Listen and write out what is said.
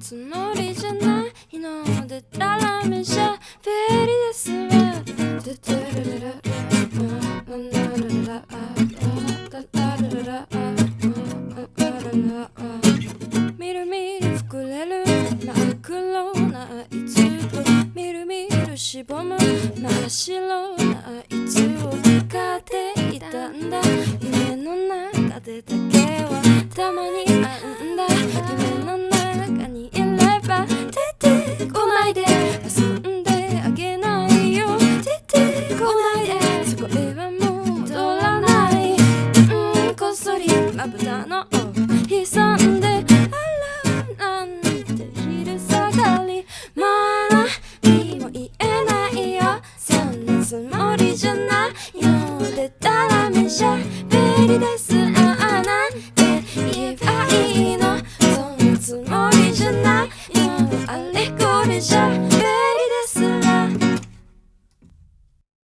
つもりじゃないのでララメしゃべりですわドゥドゥルみるみる膨れる真っ黒ない粒みるみるしぼむ真っ白ない粒を買っていたんだ夢の中でだけはたまにあんだ夢まぶたの潜んであらなんて昼下がりまだにも言えないよそんなつもりじゃないよでたらめしゃべりですああなんて言えばいいのそんなつもりじゃないよあれこれじゃ